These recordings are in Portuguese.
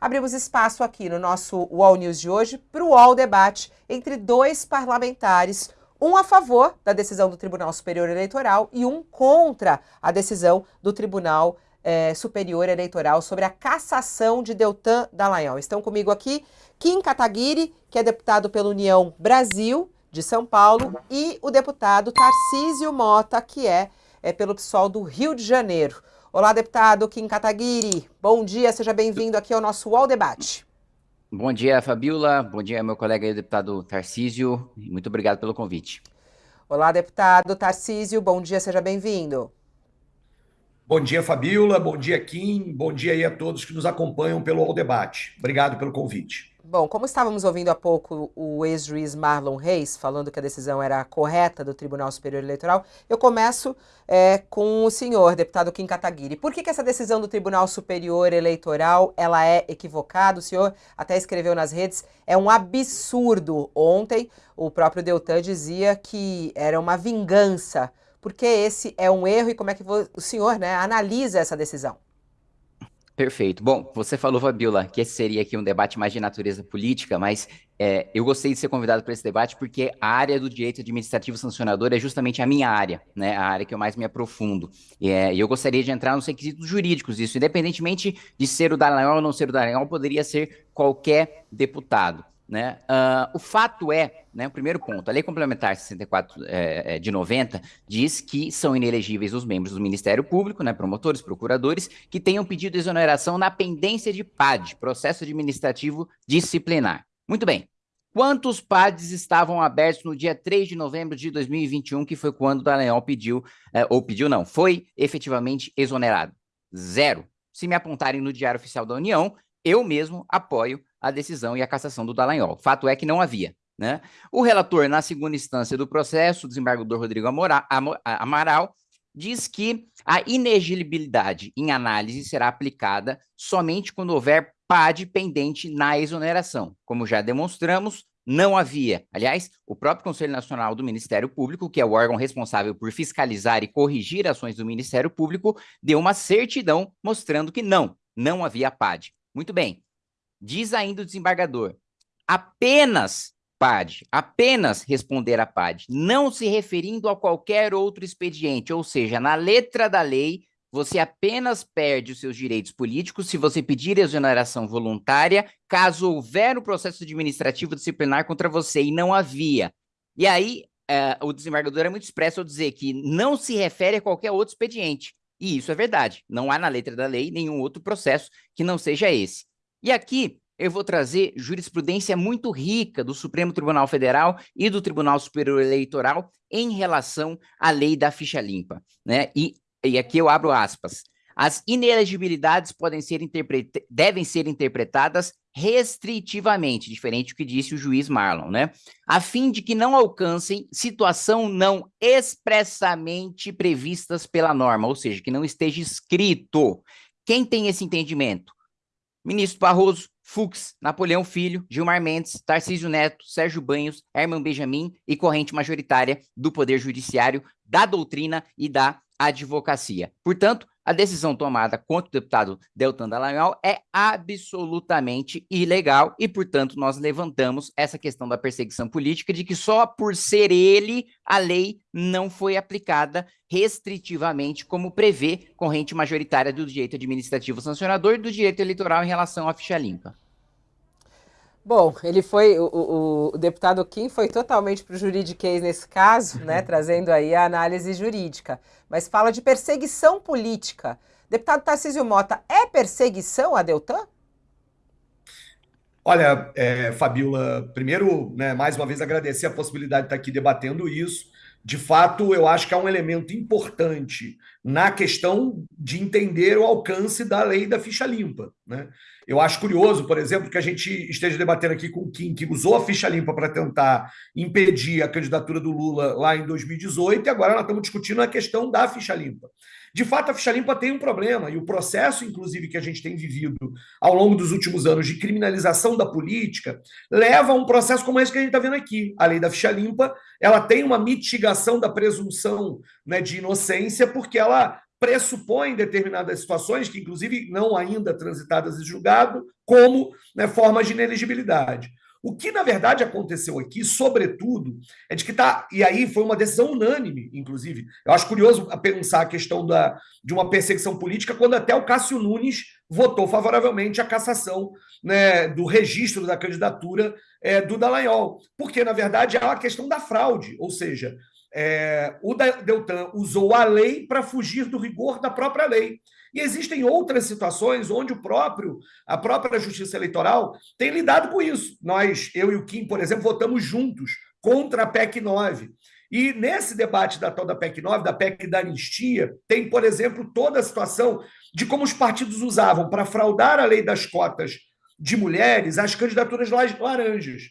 abrimos espaço aqui no nosso UOL News de hoje para o UOL Debate entre dois parlamentares, um a favor da decisão do Tribunal Superior Eleitoral e um contra a decisão do Tribunal eh, Superior Eleitoral sobre a cassação de Deltan Dallagnol. Estão comigo aqui Kim Kataguiri, que é deputado pela União Brasil de São Paulo, e o deputado Tarcísio Mota, que é, é pelo PSOL do Rio de Janeiro. Olá, deputado Kim Kataguiri. Bom dia, seja bem-vindo aqui ao nosso UOL Debate. Bom dia, Fabiola. Bom dia, meu colega aí, deputado Tarcísio. Muito obrigado pelo convite. Olá, deputado Tarcísio. Bom dia, seja bem-vindo. Bom dia, Fabiola. Bom dia, Kim. Bom dia aí a todos que nos acompanham pelo UOL Debate. Obrigado pelo convite. Bom, como estávamos ouvindo há pouco o ex-juiz Marlon Reis falando que a decisão era correta do Tribunal Superior Eleitoral, eu começo é, com o senhor, deputado Kim Kataguiri. Por que, que essa decisão do Tribunal Superior Eleitoral ela é equivocada? O senhor até escreveu nas redes, é um absurdo. Ontem, o próprio Deltan dizia que era uma vingança. Por que esse é um erro e como é que o senhor né, analisa essa decisão? Perfeito. Bom, você falou, Fabiola, que esse seria aqui um debate mais de natureza política, mas é, eu gostei de ser convidado para esse debate porque a área do direito administrativo sancionador é justamente a minha área, né? A área que eu mais me aprofundo. É, e eu gostaria de entrar nos requisitos jurídicos disso, independentemente de ser o Dallagnol ou não ser o Dallagnol, poderia ser qualquer deputado. Né? Uh, o fato é, né, o primeiro ponto, a Lei Complementar 64 é, é, de 90 diz que são inelegíveis os membros do Ministério Público, né, promotores, procuradores, que tenham pedido exoneração na pendência de PAD, Processo Administrativo Disciplinar. Muito bem. Quantos PADs estavam abertos no dia 3 de novembro de 2021, que foi quando o Dallagnol pediu, é, ou pediu não, foi efetivamente exonerado? Zero. Se me apontarem no Diário Oficial da União, eu mesmo apoio a decisão e a cassação do Dallagnol. Fato é que não havia. Né? O relator, na segunda instância do processo, o desembargador Rodrigo Amaral, diz que a inegibilidade em análise será aplicada somente quando houver PAD pendente na exoneração. Como já demonstramos, não havia. Aliás, o próprio Conselho Nacional do Ministério Público, que é o órgão responsável por fiscalizar e corrigir ações do Ministério Público, deu uma certidão mostrando que não, não havia PAD. Muito bem. Diz ainda o desembargador, apenas PAD, apenas responder a PAD, não se referindo a qualquer outro expediente, ou seja, na letra da lei, você apenas perde os seus direitos políticos se você pedir exoneração voluntária, caso houver um processo administrativo disciplinar contra você, e não havia. E aí, uh, o desembargador é muito expresso ao dizer que não se refere a qualquer outro expediente. E isso é verdade. Não há na letra da lei nenhum outro processo que não seja esse. E aqui eu vou trazer jurisprudência muito rica do Supremo Tribunal Federal e do Tribunal Superior Eleitoral em relação à lei da ficha limpa. Né? E, e aqui eu abro aspas. As inelegibilidades podem ser devem ser interpretadas restritivamente, diferente do que disse o juiz Marlon, né? A fim de que não alcancem situação não expressamente previstas pela norma, ou seja, que não esteja escrito. Quem tem esse entendimento? Ministro Barroso, Fux, Napoleão Filho, Gilmar Mendes, Tarcísio Neto, Sérgio Banhos, Herman Benjamin e corrente majoritária do Poder Judiciário, da doutrina e da advocacia. Portanto, a decisão tomada contra o deputado Deltan Dallagnol é absolutamente ilegal e, portanto, nós levantamos essa questão da perseguição política de que só por ser ele a lei não foi aplicada restritivamente como prevê corrente majoritária do direito administrativo sancionador e do direito eleitoral em relação à ficha limpa. Bom, ele foi, o, o, o, deputado Kim foi totalmente para o juridiquês nesse caso, né, trazendo aí a análise jurídica, mas fala de perseguição política. Deputado Tarcísio Mota, é perseguição a Deltan? Olha, é, Fabiola, primeiro, né, mais uma vez agradecer a possibilidade de estar aqui debatendo isso. De fato, eu acho que é um elemento importante na questão de entender o alcance da lei da ficha limpa. Né? Eu acho curioso, por exemplo, que a gente esteja debatendo aqui com o Kim, que usou a ficha limpa para tentar impedir a candidatura do Lula lá em 2018, e agora nós estamos discutindo a questão da ficha limpa. De fato, a ficha limpa tem um problema, e o processo, inclusive, que a gente tem vivido ao longo dos últimos anos de criminalização da política, leva a um processo como esse que a gente está vendo aqui. A lei da ficha limpa ela tem uma mitigação da presunção né, de inocência, porque ela pressupõe determinadas situações, que inclusive não ainda transitadas em julgado, como né, formas de ineligibilidade. O que, na verdade, aconteceu aqui, sobretudo, é de que está. E aí foi uma decisão unânime, inclusive. Eu acho curioso pensar a questão da, de uma perseguição política, quando até o Cássio Nunes votou favoravelmente a cassação né, do registro da candidatura é, do Dallagnol. Porque, na verdade, é uma questão da fraude, ou seja, é, o Deltan usou a lei para fugir do rigor da própria lei. E existem outras situações onde o próprio, a própria Justiça Eleitoral tem lidado com isso. Nós, eu e o Kim, por exemplo, votamos juntos contra a PEC 9. E nesse debate da tal da PEC 9, da PEC da anistia, tem, por exemplo, toda a situação de como os partidos usavam para fraudar a lei das cotas de mulheres as candidaturas laranjas.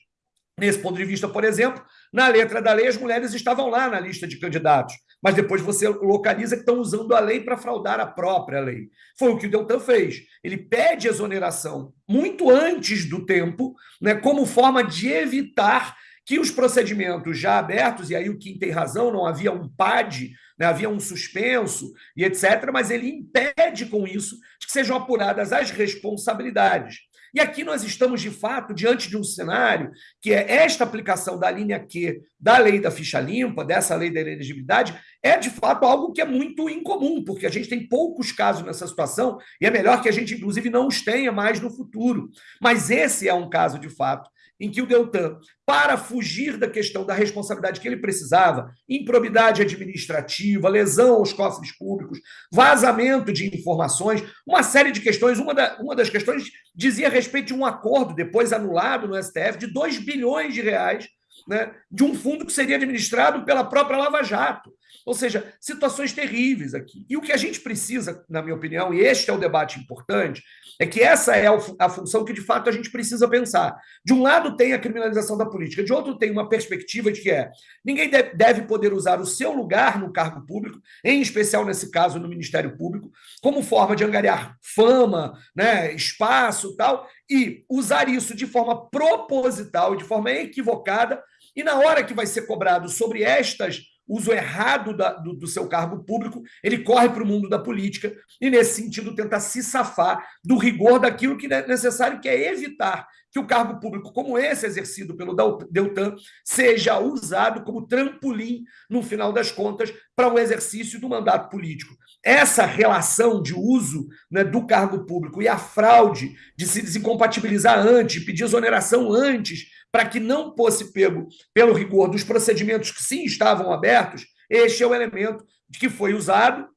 Nesse ponto de vista, por exemplo, na letra da lei, as mulheres estavam lá na lista de candidatos, mas depois você localiza que estão usando a lei para fraudar a própria lei. Foi o que o Deltan fez. Ele pede exoneração muito antes do tempo, né, como forma de evitar que os procedimentos já abertos, e aí o Kim tem razão, não havia um PAD, né, havia um suspenso e etc., mas ele impede com isso que sejam apuradas as responsabilidades. E aqui nós estamos, de fato, diante de um cenário que é esta aplicação da linha Q da lei da ficha limpa, dessa lei da elegibilidade, é de fato algo que é muito incomum, porque a gente tem poucos casos nessa situação e é melhor que a gente, inclusive, não os tenha mais no futuro. Mas esse é um caso, de fato, em que o Deltan, para fugir da questão da responsabilidade que ele precisava, improbidade administrativa, lesão aos cofres públicos, vazamento de informações, uma série de questões. Uma, da, uma das questões dizia a respeito de um acordo, depois anulado no STF, de 2 bilhões de reais, né, de um fundo que seria administrado pela própria Lava Jato. Ou seja, situações terríveis aqui. E o que a gente precisa, na minha opinião, e este é o debate importante, é que essa é a função que de fato a gente precisa pensar. De um lado tem a criminalização da política, de outro tem uma perspectiva de que é ninguém deve poder usar o seu lugar no cargo público, em especial nesse caso no Ministério Público, como forma de angariar fama, né, espaço, tal, e usar isso de forma proposital, de forma equivocada, e na hora que vai ser cobrado sobre estas uso errado da, do, do, seu cargo público, ele corre para o mundo da política e, nesse sentido, tenta se safar do rigor daquilo que é necessário, que é evitar que o cargo público, como esse exercido pelo Deltan, seja usado como trampolim, no final das contas, para o exercício do mandato político. Essa relação de uso né, do cargo público e a fraude de se desincompatibilizar antes, pedir exoneração antes, para que não fosse pego pelo rigor dos procedimentos que sim estavam abertos, este é o elemento que foi usado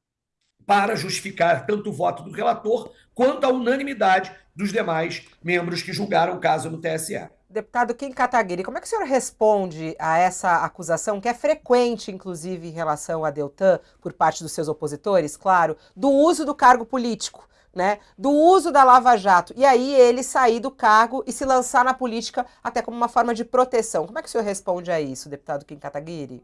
para justificar tanto o voto do relator quanto a unanimidade dos demais membros que julgaram o caso no TSE. Deputado Kim Kataguiri, como é que o senhor responde a essa acusação, que é frequente, inclusive, em relação a Deltan, por parte dos seus opositores, claro, do uso do cargo político né, do uso da Lava Jato, e aí ele sair do cargo e se lançar na política até como uma forma de proteção. Como é que o senhor responde a isso, deputado Kim Kataguiri?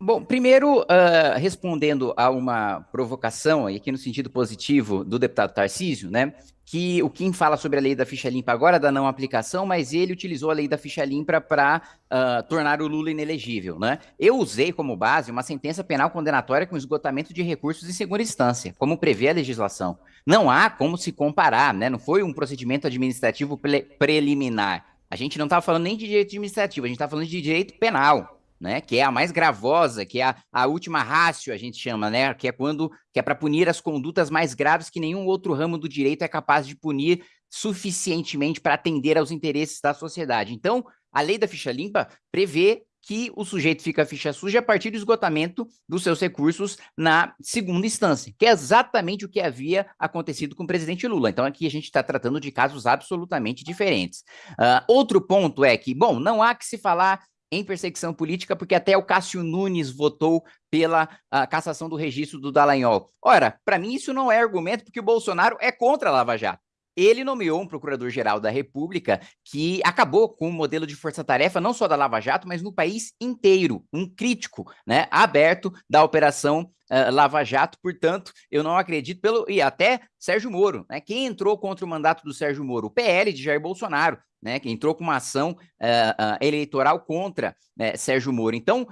Bom, primeiro, uh, respondendo a uma provocação, e aqui no sentido positivo, do deputado Tarcísio, né, que o Kim fala sobre a lei da ficha limpa agora, da não aplicação, mas ele utilizou a lei da ficha limpa para uh, ah, tornar o Lula inelegível, né? Eu usei como base uma sentença penal condenatória com esgotamento de recursos em segunda instância, como prevê a legislação. Não há como se comparar, né? Não foi um procedimento administrativo pre preliminar. A gente não estava falando nem de direito administrativo, a gente estava falando de direito penal né? Que é a mais gravosa, que é a, a última rácio, a gente chama, né? Que é quando que é para punir as condutas mais graves que nenhum outro ramo do direito é capaz de punir suficientemente para atender aos interesses da sociedade. Então, a lei da ficha limpa prevê que o sujeito fica ficha suja a partir do esgotamento dos seus recursos na segunda instância, que é exatamente o que havia acontecido com o presidente Lula. Então, aqui a gente está tratando de casos absolutamente diferentes. Uh, outro ponto é que, bom, não há que se falar em perseguição política, porque até o Cássio Nunes votou pela cassação do registro do Dallagnol. Ora, para mim isso não é argumento, porque o Bolsonaro é contra a Lava Jato. Ele nomeou um procurador-geral da República que acabou com o modelo de força-tarefa, não só da Lava Jato, mas no país inteiro, um crítico, né, aberto da operação uh, Lava Jato, portanto, eu não acredito pelo e até Sérgio Moro, né? Quem entrou contra o mandato do Sérgio Moro? O PL de Jair Bolsonaro, né? Que entrou com uma ação uh, uh, eleitoral contra né, Sérgio Moro. Então,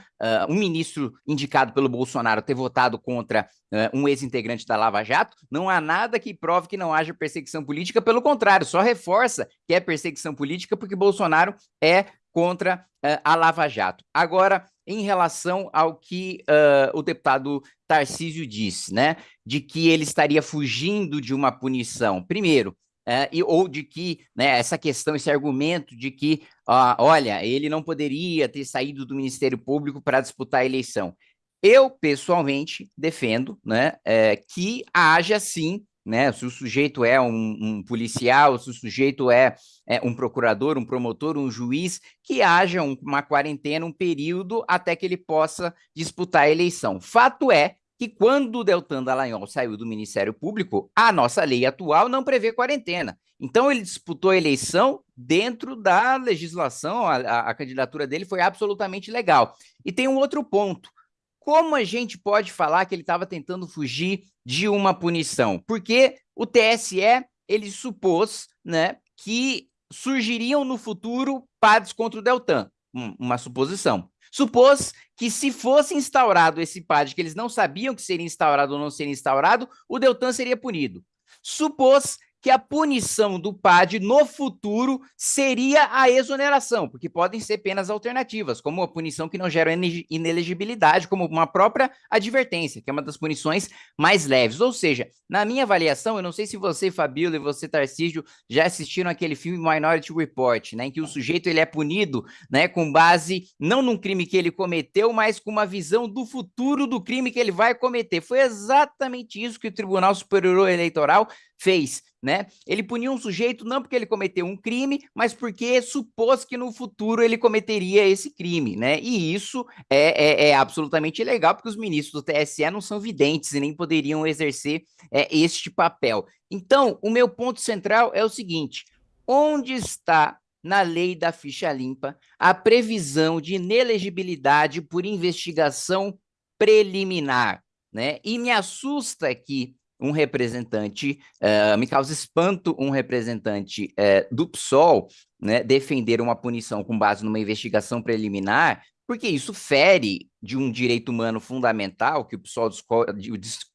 um ministro indicado pelo Bolsonaro ter votado contra um ex-integrante da Lava Jato, não há nada que prove que não haja perseguição política, pelo contrário, só reforça que é perseguição política porque Bolsonaro é contra a Lava Jato. Agora, em relação ao que uh, o deputado Tarcísio disse, né? De que ele estaria fugindo de uma punição. Primeiro, uh, e, ou de que né, essa questão, esse argumento de que, uh, olha, ele não poderia ter saído do Ministério Público para disputar a eleição. Eu, pessoalmente, defendo né, é, que haja sim né? Se o sujeito é um, um policial, se o sujeito é, é, um procurador, um promotor, um juiz, que haja um, uma quarentena, um período até que ele possa disputar a eleição. Fato é que quando o Deltan Dallagnol saiu do Ministério Público, a nossa lei atual não prevê quarentena. Então ele disputou a eleição dentro da legislação, a, a, a candidatura dele foi absolutamente legal. E tem um outro ponto. Como a gente pode falar que ele estava tentando fugir de uma punição? Porque o TSE ele supôs né, que surgiriam no futuro PADs contra o Deltan, uma suposição. Supôs que se fosse instaurado esse PAD, que eles não sabiam que seria instaurado ou não seria instaurado, o Deltan seria punido. Supôs que a punição do PAD no futuro seria a exoneração, porque podem ser penas alternativas, como a punição que não gera inelegibilidade, como uma própria advertência, que é uma das punições mais leves. Ou seja, na minha avaliação, eu não sei se você, Fabíola, e você, Tarcísio, já assistiram aquele filme Minority Report, né, em que o sujeito ele é punido né, com base não num crime que ele cometeu, mas com uma visão do futuro do crime que ele vai cometer. Foi exatamente isso que o Tribunal Superior Eleitoral fez né? Ele puniu um sujeito não porque ele cometeu um crime, mas porque supôs que no futuro ele cometeria esse crime, né? E isso é, é, é absolutamente ilegal, porque os ministros do TSE não são videntes e nem poderiam exercer é, este papel. Então, o meu ponto central é o seguinte: onde está na lei da ficha limpa a previsão de inelegibilidade por investigação preliminar? Né? E me assusta que um representante, uh, me causa espanto um representante uh, do PSOL né, defender uma punição com base numa investigação preliminar, porque isso fere de um direito humano fundamental, que o PSOL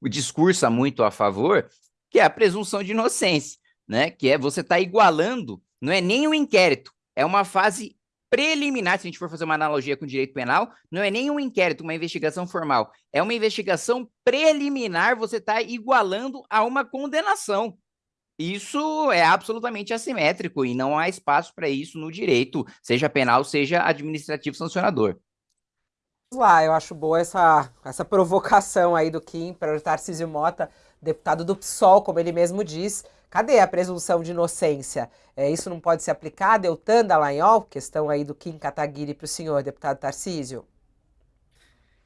discursa muito a favor, que é a presunção de inocência, né? que é você estar tá igualando, não é nem um inquérito, é uma fase preliminar, se a gente for fazer uma analogia com o direito penal, não é nem um inquérito, uma investigação formal, é uma investigação preliminar, você está igualando a uma condenação. Isso é absolutamente assimétrico e não há espaço para isso no direito, seja penal, seja administrativo sancionador. Lá, eu acho boa essa, essa provocação aí do Kim para o Tarcísio Mota, deputado do PSOL, como ele mesmo diz, Cadê a presunção de inocência? É, isso não pode se aplicar? Deltan Dallagnol, questão aí do Kim Kataguiri para o senhor, deputado Tarcísio.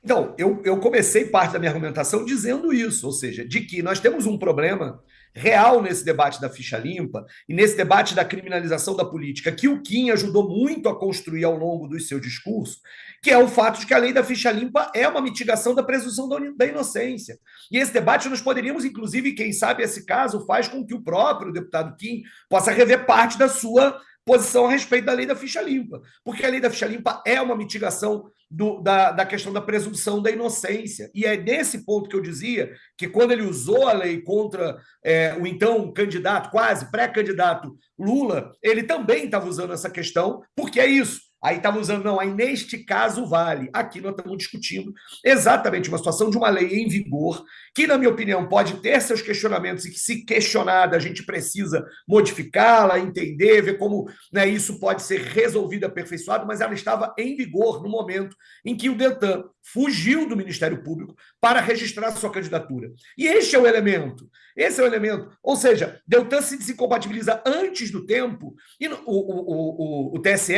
Então, eu, eu comecei parte da minha argumentação dizendo isso, ou seja, de que nós temos um problema real nesse debate da ficha limpa e nesse debate da criminalização da política, que o Kim ajudou muito a construir ao longo do seu discurso, que é o fato de que a lei da ficha limpa é uma mitigação da presunção da inocência. E esse debate nós poderíamos, inclusive, quem sabe esse caso faz com que o próprio deputado Kim possa rever parte da sua posição a respeito da lei da ficha limpa, porque a lei da ficha limpa é uma mitigação do, da, da questão da presunção da inocência. E é nesse ponto que eu dizia que quando ele usou a lei contra é, o então candidato, quase pré-candidato Lula, ele também estava usando essa questão, porque é isso. Aí estava usando, não, aí neste caso vale. Aqui nós estamos discutindo exatamente uma situação de uma lei em vigor, que, na minha opinião, pode ter seus questionamentos e que, se questionada, a gente precisa modificá-la, entender, ver como né, isso pode ser resolvido, aperfeiçoado, mas ela estava em vigor no momento em que o Deltan fugiu do Ministério Público para registrar sua candidatura. E este é o elemento. Esse é o elemento. Ou seja, Deltan se desincompatibiliza antes do tempo e o, o, o, o TSE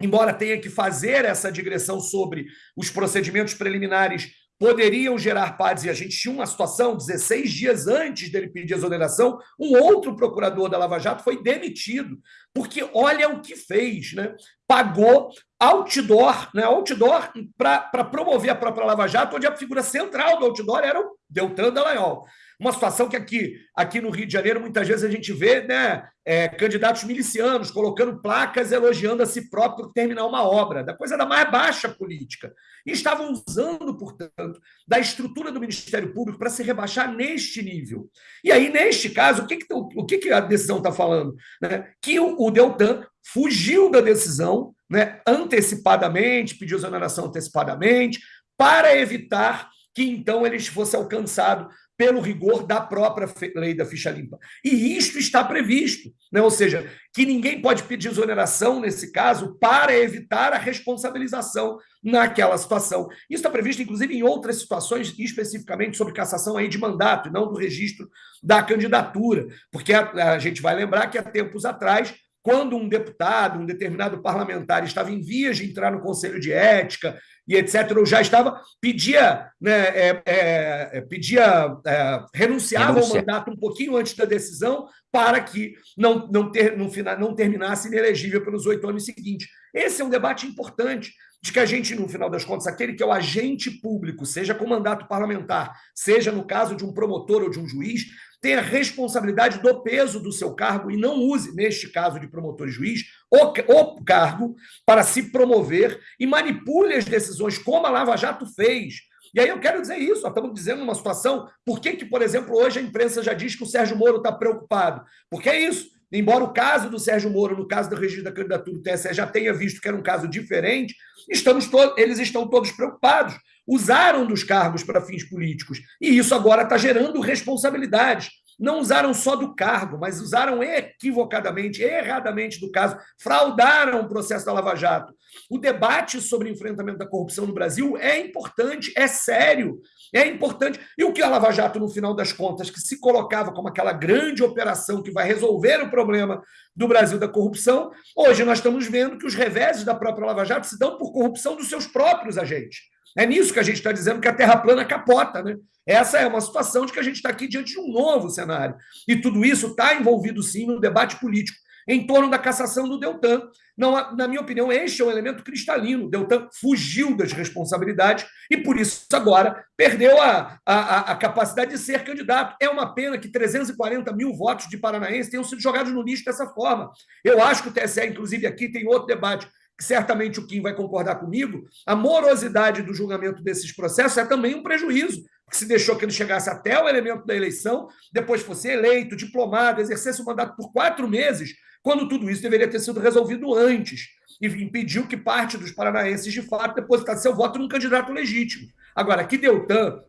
embora tenha que fazer essa digressão sobre os procedimentos preliminares poderiam gerar paz. E a gente tinha uma situação, 16 dias antes dele pedir exoneração, um outro procurador da Lava Jato foi demitido, porque olha o que fez, né? Pagou outdoor, né? Outdoor para promover a própria Lava Jato, onde a figura central do outdoor era o Deltan Dallagnol. Uma situação que aqui, aqui no Rio de Janeiro, muitas vezes a gente vê né, é, candidatos milicianos colocando placas elogiando a si próprio por terminar uma obra, da coisa da mais baixa política. E estavam usando, portanto, da estrutura do Ministério Público para se rebaixar neste nível. E aí, neste caso, o que, que, o que, que a decisão está falando? Né? Que o, o Deltan fugiu da decisão né, antecipadamente, pediu exoneração antecipadamente, para evitar que então ele fosse alcançado pelo rigor da própria lei da ficha limpa. E isto está previsto, né? ou seja, que ninguém pode pedir exoneração nesse caso para evitar a responsabilização naquela situação. Isso está previsto, inclusive, em outras situações, especificamente sobre cassação aí de mandato, e não do registro da candidatura, porque a, a gente vai lembrar que há tempos atrás quando um deputado, um determinado parlamentar estava em vias de entrar no Conselho de Ética e etc., ou já estava, pedia, né, é, é pedia é, renunciava Renuncia. ao mandato um pouquinho antes da decisão para que não, não, ter, não, não terminasse inelegível pelos oito anos seguintes. Esse é um debate importante de que a gente, no final das contas, aquele que é o agente público, seja com mandato parlamentar, seja no caso de um promotor ou de um juiz, tenha responsabilidade do peso do seu cargo e não use, neste caso de promotor e juiz, o, o cargo para se promover e manipule as decisões, como a Lava Jato fez. E aí eu quero dizer isso, estamos dizendo numa situação, por que, que, por exemplo, hoje a imprensa já diz que o Sérgio Moro está preocupado? Porque é isso, embora o caso do Sérgio Moro, no caso do registro da candidatura do TSE, já tenha visto que era um caso diferente, estamos eles estão todos preocupados usaram dos cargos para fins políticos. E isso agora está gerando responsabilidades. Não usaram só do cargo, mas usaram equivocadamente, erradamente do caso, fraudaram o processo da Lava Jato. O debate sobre enfrentamento da corrupção no Brasil é importante, é sério, é importante. E o que a Lava Jato, no final das contas, que se colocava como aquela grande operação que vai resolver o problema do Brasil da corrupção, hoje nós estamos vendo que os reveses da própria Lava Jato se dão por corrupção dos seus próprios agentes. É nisso que a gente está dizendo que a Terra plana capota, né? Essa é uma situação de que a gente está aqui diante de um novo cenário. E tudo isso está envolvido, sim, no debate político em torno da cassação do Deltan. Não, na minha opinião, este é um elemento cristalino. Deltan fugiu das responsabilidades e, por isso, agora perdeu a, a, a capacidade de ser candidato. É uma pena que 340 mil votos de paranaenses tenham sido jogados no lixo dessa forma. Eu acho que o TSE, inclusive, aqui tem outro debate certamente o Kim vai concordar comigo, a morosidade do julgamento desses processos é também um prejuízo, que se deixou que ele chegasse até o elemento da eleição, depois fosse eleito, diplomado, exercesse o mandato por quatro meses, quando tudo isso deveria ter sido resolvido antes, e impediu que parte dos paranaenses, de fato, depositasse seu voto num candidato legítimo. Agora, que Deltan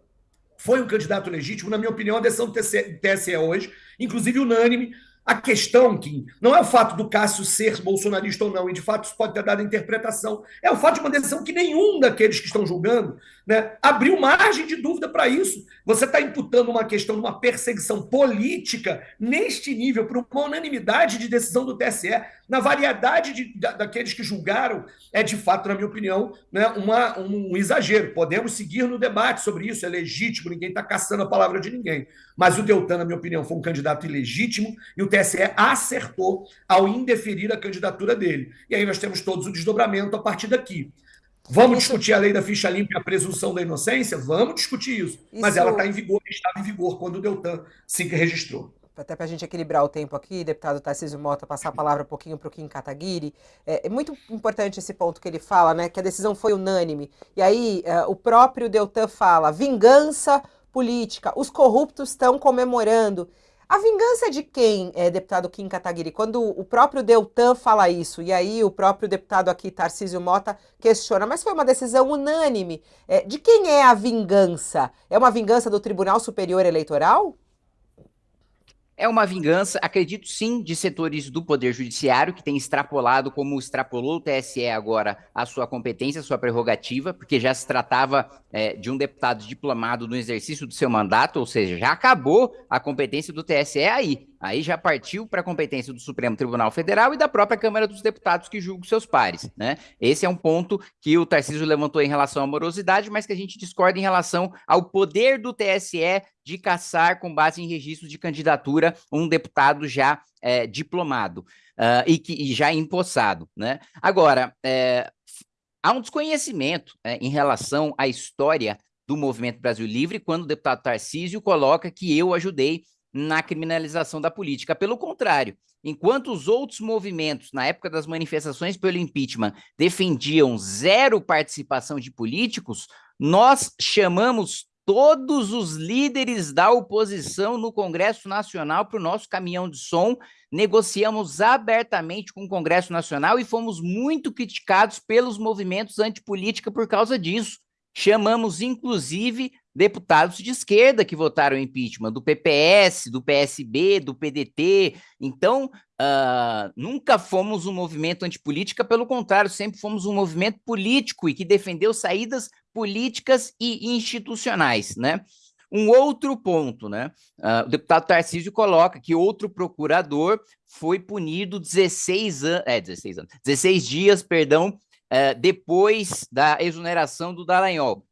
foi um candidato legítimo, na minha opinião, a decisão do TSE hoje, inclusive unânime, a questão, Kim, não é o fato do Cássio ser bolsonarista ou não, e de fato isso pode ter dado interpretação, é o fato de uma decisão que nenhum daqueles que estão julgando né, abriu margem de dúvida para isso. Você está imputando uma questão de uma perseguição política neste nível, por uma unanimidade de decisão do TSE, na variedade de, da, daqueles que julgaram, é de fato, na minha opinião, né, uma, um, um exagero. Podemos seguir no debate sobre isso, é legítimo, ninguém está caçando a palavra de ninguém. Mas o Deltan, na minha opinião, foi um candidato ilegítimo e o TSE acertou ao indeferir a candidatura dele. E aí nós temos todos o desdobramento a partir daqui. Vamos discutir a lei da ficha limpa e a presunção da inocência? Vamos discutir isso. isso... Mas ela está em vigor, estava em vigor quando o Deltan se registrou. Até para a gente equilibrar o tempo aqui, deputado Tarcísio Mota, passar a palavra um pouquinho para o Kim Kataguiri. É, é, muito importante esse ponto que ele fala, né? Que a decisão foi unânime. E aí, é, o próprio Deltan fala: vingança política, os corruptos estão comemorando. A vingança de quem, é, deputado Kim Kataguiri? Quando o próprio Deltan fala isso, e aí o próprio deputado aqui, Tarcísio Mota, questiona, mas foi uma decisão unânime. É, de quem é a vingança? É uma vingança do Tribunal Superior Eleitoral? É uma vingança, acredito sim, de setores do Poder Judiciário, que tem extrapolado, como extrapolou o TSE agora, a sua competência, a sua prerrogativa, porque já se tratava é, de um deputado diplomado no exercício do seu mandato, ou seja, já acabou a competência do TSE aí. Aí já partiu para a competência do Supremo Tribunal Federal e da própria Câmara dos Deputados que julga seus pares, né? Esse é um ponto que o Tarcísio levantou em relação à morosidade, mas que a gente discorda em relação ao poder do TSE de caçar, com base em registros de candidatura, um deputado já é, diplomado uh, e, que, e já empossado, né? Agora, é, há um desconhecimento é, em relação à história do Movimento Brasil Livre quando o deputado Tarcísio coloca que eu ajudei na criminalização da política. Pelo contrário, enquanto os outros movimentos, na época das manifestações pelo impeachment, defendiam zero participação de políticos, nós chamamos todos os líderes da oposição no Congresso Nacional para o nosso caminhão de som, negociamos abertamente com o Congresso Nacional e fomos muito criticados pelos movimentos antipolítica por causa disso. Chamamos, inclusive, deputados de esquerda que votaram impeachment, do PPS, do PSB, do PDT. Então, uh, nunca fomos um movimento antipolítica, pelo contrário, sempre fomos um movimento político e que defendeu saídas políticas e institucionais, né? Um outro ponto, né? Uh, o deputado Tarcísio coloca que outro procurador foi punido 16 anos, é, 16 anos, 16 dias, perdão, uh, depois da exoneração do Dallagnol.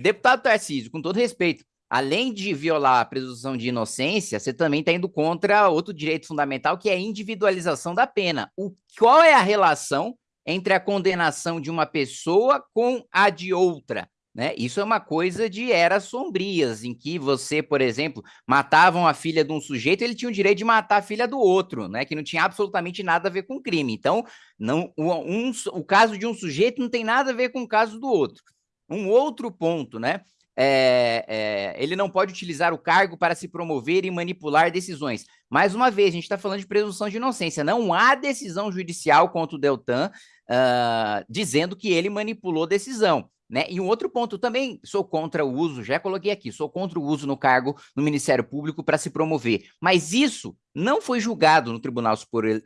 Deputado Tarcísio, com todo respeito, além de violar a presunção de inocência, você também está indo contra outro direito fundamental, que é a individualização da pena. O, qual é a relação entre a condenação de uma pessoa com a de outra? Né? Isso é uma coisa de eras sombrias, em que você, por exemplo, matavam a filha de um sujeito, ele tinha o direito de matar a filha do outro, né? que não tinha absolutamente nada a ver com crime. Então, não, um, o caso de um sujeito não tem nada a ver com o caso do outro. Um outro ponto, né? É, é, ele não pode utilizar o cargo para se promover e manipular decisões. Mais uma vez, a gente está falando de presunção de inocência. Não há decisão judicial contra o Deltan uh, dizendo que ele manipulou decisão. Né? E um outro ponto, também sou contra o uso, já coloquei aqui, sou contra o uso no cargo no Ministério Público para se promover. Mas isso não foi julgado no Tribunal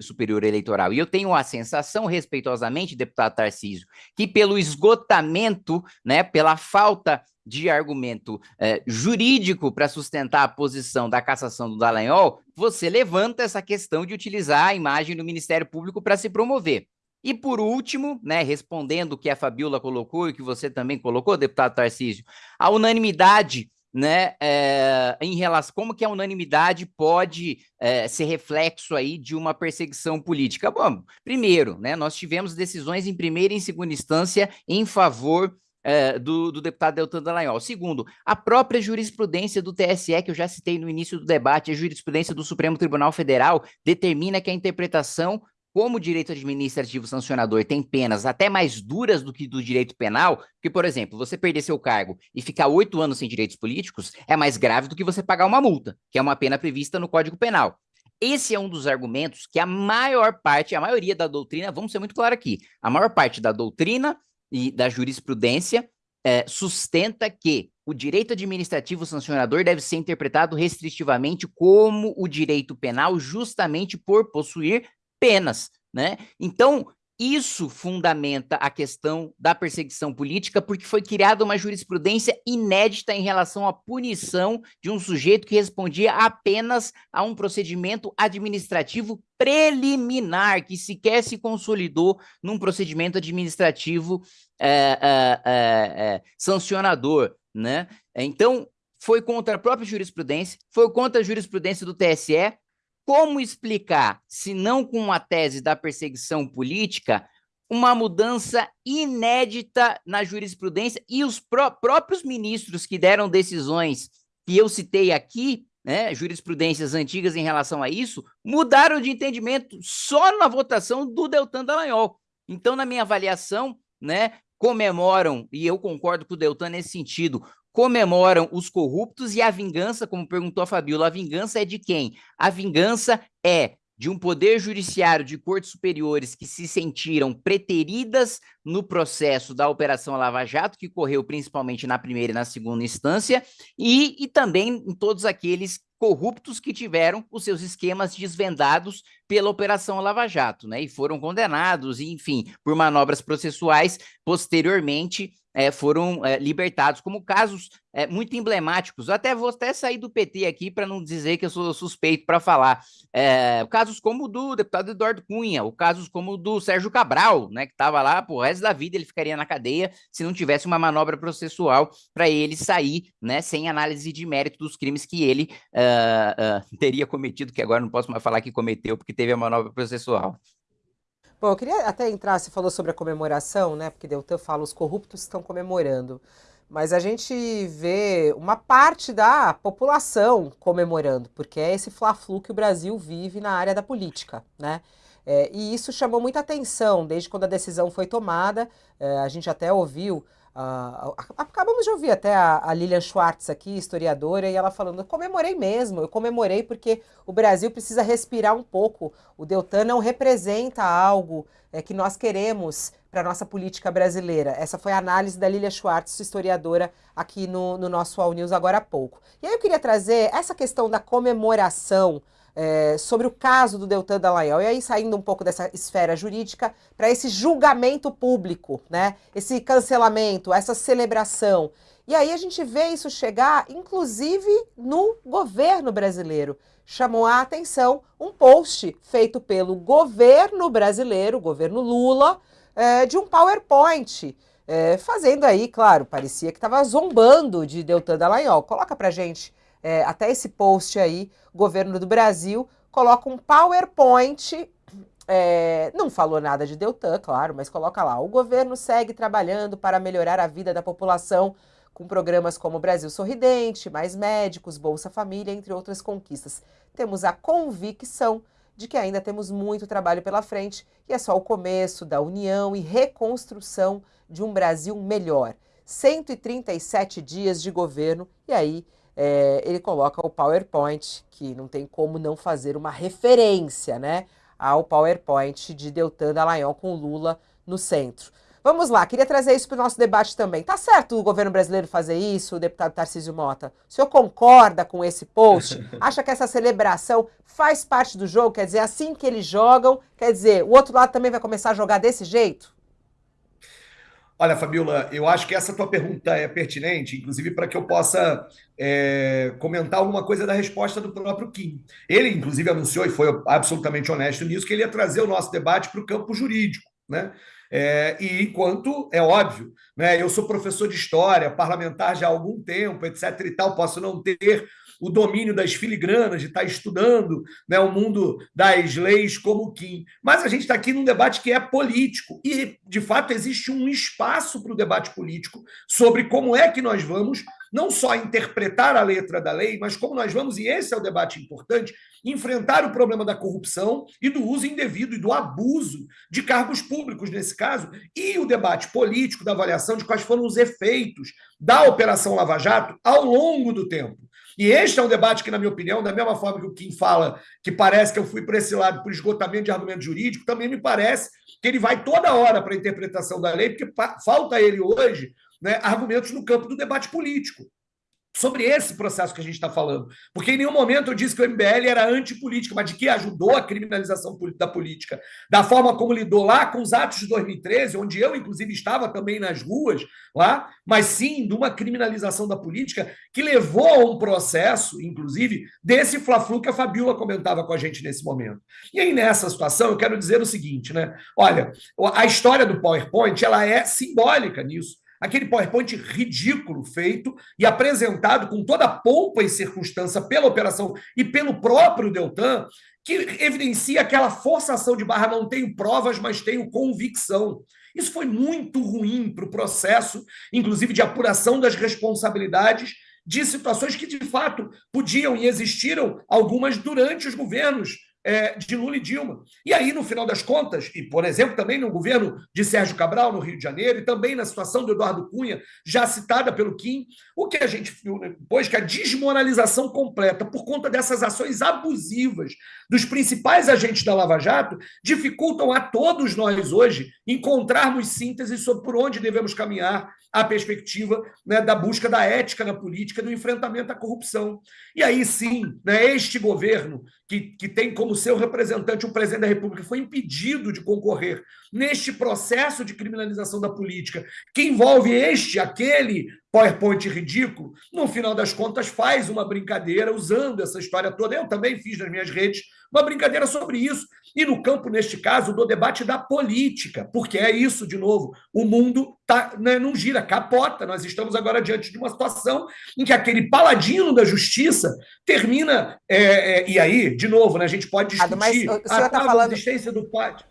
Superior Eleitoral. E eu tenho a sensação, respeitosamente, deputado Tarcísio, que pelo esgotamento, né, pela falta de argumento eh, jurídico para sustentar a posição da cassação do Dallagnol, você levanta essa questão de utilizar a imagem do Ministério Público para se promover. E por último, né, respondendo o que a Fabiola colocou e que você também colocou, deputado Tarcísio, a unanimidade né, é, em relação como que a unanimidade pode é, ser reflexo aí de uma perseguição política. Bom, primeiro, né, nós tivemos decisões em primeira e em segunda instância em favor é, do, do, deputado Deltan Dallagnol. Segundo, a própria jurisprudência do TSE, que eu já citei no início do debate, a jurisprudência do Supremo Tribunal Federal, determina que a interpretação como o direito administrativo sancionador tem penas até mais duras do que do direito penal, porque, por exemplo, você perder seu cargo e ficar oito anos sem direitos políticos é mais grave do que você pagar uma multa, que é uma pena prevista no Código Penal. Esse é um dos argumentos que a maior parte, a maioria da doutrina, vamos ser muito claro aqui, a maior parte da doutrina e da jurisprudência é, sustenta que o direito administrativo sancionador deve ser interpretado restritivamente como o direito penal, justamente por possuir penas, né? Então, isso fundamenta a questão da perseguição política, porque foi criada uma jurisprudência inédita em relação à punição de um sujeito que respondia apenas a um procedimento administrativo preliminar, que sequer se consolidou num procedimento administrativo é, é, é, sancionador, né? Então, foi contra a própria jurisprudência, foi contra a jurisprudência do TSE, como explicar, se não com a tese da perseguição política, uma mudança inédita na jurisprudência e os pró próprios ministros que deram decisões que eu citei aqui, né, jurisprudências antigas em relação a isso, mudaram de entendimento só na votação do Deltan Dallagnol. Então, na minha avaliação, né, comemoram, e eu concordo com o Deltan nesse sentido, comemoram os corruptos e a vingança, como perguntou a Fabiola, a vingança é de quem? A vingança é de um poder judiciário de cortes superiores que se sentiram preteridas no processo da Operação Lava Jato, que correu principalmente na primeira e na segunda instância, e, e também em todos aqueles corruptos que tiveram os seus esquemas desvendados pela Operação Lava Jato, né? E foram condenados, enfim, por manobras processuais posteriormente é, foram é, libertados, como casos é, muito emblemáticos. até vou até sair do PT aqui para não dizer que eu sou suspeito para falar. casos como o do deputado Eduardo Cunha, ou casos como o do Sérgio Cabral, né, que estava lá, por resto da vida ele ficaria na cadeia se não tivesse uma manobra processual para ele sair, né, sem análise de mérito dos crimes que ele uh, uh, teria cometido, que agora não posso mais falar que cometeu, porque teve a manobra processual. Bom, eu queria até entrar, você falou sobre a comemoração, né? Porque Deltan fala, os corruptos estão comemorando. Mas a gente vê uma parte da população comemorando, porque é esse fla-flu que o Brasil vive na área da política, né? É, e isso chamou muita atenção desde quando a decisão foi tomada. É, a gente até ouviu Uh, acabamos de ouvir até a, a, Lilian Schwartz aqui, historiadora, e ela falando: eu comemorei mesmo, eu comemorei porque o Brasil precisa respirar um pouco. O Deltan não representa algo é, que nós queremos para a nossa política brasileira. Essa foi a análise da Lilian Schwartz, historiadora, aqui no, no nosso All News agora há pouco. E aí eu queria trazer essa questão da comemoração é, sobre o caso do Deltan Dallagnol. E aí, saindo um pouco dessa esfera jurídica, para esse julgamento público, né? esse cancelamento, essa celebração. E aí a gente vê isso chegar, inclusive, no governo brasileiro. Chamou a atenção um post feito pelo governo brasileiro, governo Lula, é, de um PowerPoint. É, fazendo aí, claro, parecia que estava zombando de Deltan Dallagnol. Coloca para gente é, até esse post aí, governo do Brasil coloca um PowerPoint. É, não falou nada de Deltan, claro, mas coloca lá. O governo segue trabalhando para melhorar a vida da população com programas como Brasil Sorridente, Mais Médicos, Bolsa Família, entre outras conquistas. Temos a convicção de que ainda temos muito trabalho pela frente e é só o começo da união e reconstrução de um Brasil melhor. 137 dias de governo e aí é, ele coloca o PowerPoint, que não tem como não fazer uma referência né, ao PowerPoint de Deltan Dallagnol com Lula no centro. Vamos lá, queria trazer isso para o nosso debate também. Tá certo o governo brasileiro fazer isso, o deputado Tarcísio Mota? O senhor concorda com esse post? Acha que essa celebração faz parte do jogo? Quer dizer, assim que eles jogam, quer dizer, o outro lado também vai começar a jogar desse jeito? Olha, Fabiola, eu acho que essa tua pergunta é pertinente, inclusive para que eu possa é, comentar alguma coisa da resposta do próprio Kim. Ele, inclusive, anunciou e foi absolutamente honesto nisso que ele ia trazer o nosso debate para o campo jurídico, né? É, e enquanto é óbvio, né? Eu sou professor de história, parlamentar já há algum tempo, etc. e tal, posso não ter o domínio das filigranas, de estar estudando né, o mundo das leis como Kim. Mas a gente está aqui num debate que é político. E, de fato, existe um espaço para o debate político sobre como é que nós vamos não só interpretar a letra da lei, mas como nós vamos, e esse é o debate importante, enfrentar o problema da corrupção e do uso indevido e do abuso de cargos públicos, nesse caso, e o debate político da avaliação de quais foram os efeitos da Operação Lava Jato ao longo do tempo. E este é um debate que, na minha opinião, da mesma forma que o Kim fala que parece que eu fui para esse lado por esgotamento de argumento jurídico, também me parece que ele vai toda hora para a interpretação da lei, porque falta ele hoje né, argumentos no campo do debate político sobre esse processo que a gente está falando. Porque em nenhum momento eu disse que o MBL era antipolítica, mas de que ajudou a criminalização da política, da forma como lidou lá com os atos de 2013, onde eu, inclusive, estava também nas ruas lá, mas sim de uma criminalização da política que levou a um processo, inclusive, desse fla-flu que a Fabiola comentava com a gente nesse momento. E aí, nessa situação, eu quero dizer o seguinte, né? Olha, a história do PowerPoint, ela é simbólica nisso aquele PowerPoint ridículo feito e apresentado com toda a pompa e circunstância pela operação e pelo próprio Deltan, que evidencia aquela forçação de barra, não tenho provas, mas tenho convicção. Isso foi muito ruim para o processo, inclusive de apuração das responsabilidades de situações que, de fato, podiam e existiram algumas durante os governos é, de Lula e Dilma. E aí, no final das contas, e por exemplo, também no governo de Sérgio Cabral, no Rio de Janeiro, e também na situação do Eduardo Cunha, já citada pelo Kim, o que a gente viu depois que a desmoralização completa por conta dessas ações abusivas dos principais agentes da Lava Jato dificultam a todos nós hoje encontrarmos síntese sobre por onde devemos caminhar a perspectiva né, da busca da ética na política, do enfrentamento à corrupção. E aí sim, né, este governo que, que tem como como seu representante, o presidente da República, foi impedido de concorrer neste processo de criminalização da política, que envolve este, aquele PowerPoint ridículo, no final das contas faz uma brincadeira usando essa história toda. Eu também fiz nas minhas redes uma brincadeira sobre isso. E no campo, neste caso, do debate da política, porque é isso, de novo, o mundo tá, né, não gira, capota. Nós estamos agora diante de uma situação em que aquele paladino da justiça termina. É, é, e aí, de novo, né, a gente pode discutir mas o senhor a, tá falando... existência do pátio.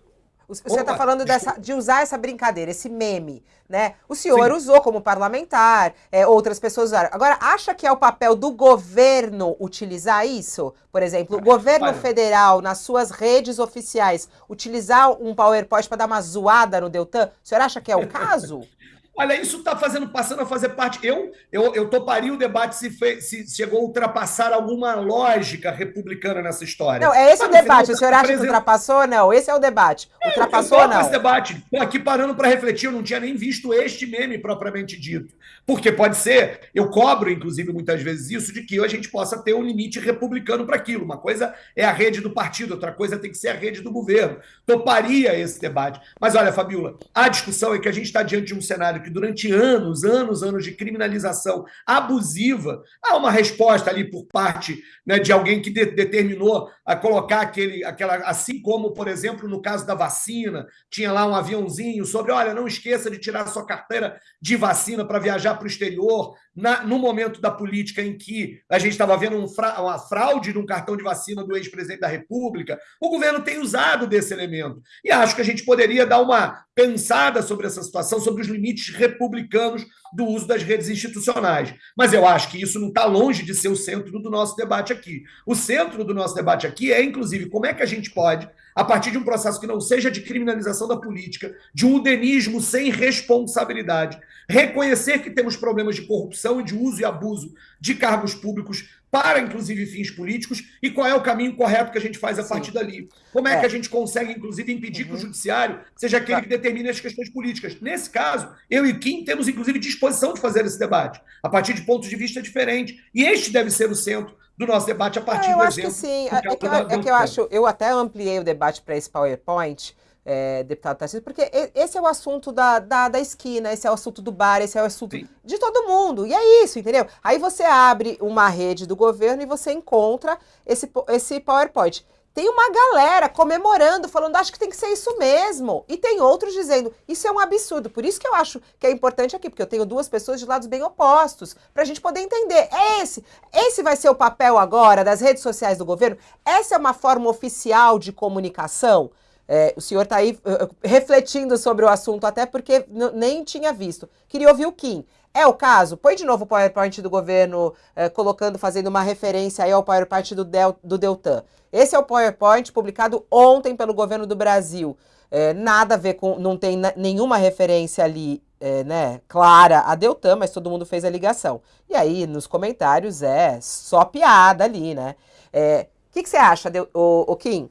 Você está falando dessa, de usar essa brincadeira, esse meme, né? O senhor Sim. usou como parlamentar, é, outras pessoas usaram. Agora, acha que é o papel do governo utilizar isso? Por exemplo, o governo Olha. federal, nas suas redes oficiais, utilizar um PowerPoint para dar uma zoada no Deltan? O senhor acha que é o caso? Olha, isso está fazendo, passando a fazer parte. Eu, eu, eu toparia o debate se, fe, se chegou a ultrapassar alguma lógica republicana nessa história. Não, é esse Sabe, o debate. O senhor acha que ultrapassou? Não, esse é o debate. Ultrapassou ou não? esse debate. Estou aqui parando para refletir. Eu não tinha nem visto este meme propriamente dito. Porque pode ser, eu cobro, inclusive, muitas vezes isso, de que a gente possa ter um limite republicano para aquilo. Uma coisa é a rede do partido, outra coisa tem que ser a rede do governo. Toparia esse debate. Mas olha, Fabiola, a discussão é que a gente está diante de um cenário que durante anos, anos, anos de criminalização abusiva, há uma resposta ali por parte né, de alguém que de, determinou a colocar aquele, aquela, assim como, por exemplo, no caso da vacina, tinha lá um aviãozinho sobre, olha, não esqueça de tirar sua carteira de vacina para viajar para o exterior, na, no momento da política em que a gente estava vendo um fra, uma fraude de um cartão de vacina do ex-presidente da República, o governo tem usado desse elemento. E acho que a gente poderia dar uma pensada sobre essa situação, sobre os limites republicanos do uso das redes institucionais. Mas eu acho que isso não está longe de ser o centro do nosso debate aqui. O centro do nosso debate aqui é, inclusive, como é que a gente pode, a partir de um processo que não seja de criminalização da política, de um udenismo sem responsabilidade, reconhecer que temos problemas de corrupção e de uso e abuso de cargos públicos para, inclusive, fins políticos, e qual é o caminho correto que a gente faz a Sim. partir dali. Como é, é, que a gente consegue, inclusive, impedir uhum. que o uhum. judiciário seja aquele que determine as questões políticas. Nesse caso, eu e Kim temos, inclusive, disposição de fazer esse debate, a partir de pontos de vista diferentes. E este deve ser o centro do nosso debate a partir é, eu do acho exemplo. Que sim, é que, eu, é que eu acho, eu até ampliei o debate para esse PowerPoint, é, deputado Tarcísio, porque esse é o assunto da, da, da, esquina, esse é o assunto do bar, esse é o assunto Sim. de todo mundo. E é isso, entendeu? Aí você abre uma rede do governo e você encontra esse, esse PowerPoint. Tem uma galera comemorando, falando, acho que tem que ser isso mesmo. E tem outros dizendo, isso é um absurdo. Por isso que eu acho que é importante aqui, porque eu tenho duas pessoas de lados bem opostos, para a gente poder entender. É esse. Esse vai ser o papel agora das redes sociais do governo? Essa é uma forma oficial de comunicação? É, o senhor está aí uh, refletindo sobre o assunto, até porque nem tinha visto. Queria ouvir o Kim. É o caso? Põe de novo o PowerPoint do governo, uh, colocando, fazendo uma referência aí ao PowerPoint do, Del, do Deltan. Esse é o PowerPoint publicado ontem pelo governo do Brasil. É, nada a ver com. Não tem nenhuma referência ali, é, né, clara a Deltan, mas todo mundo fez a ligação. E aí, nos comentários, é só piada ali, né? O é, que, que você acha, o, o Kim?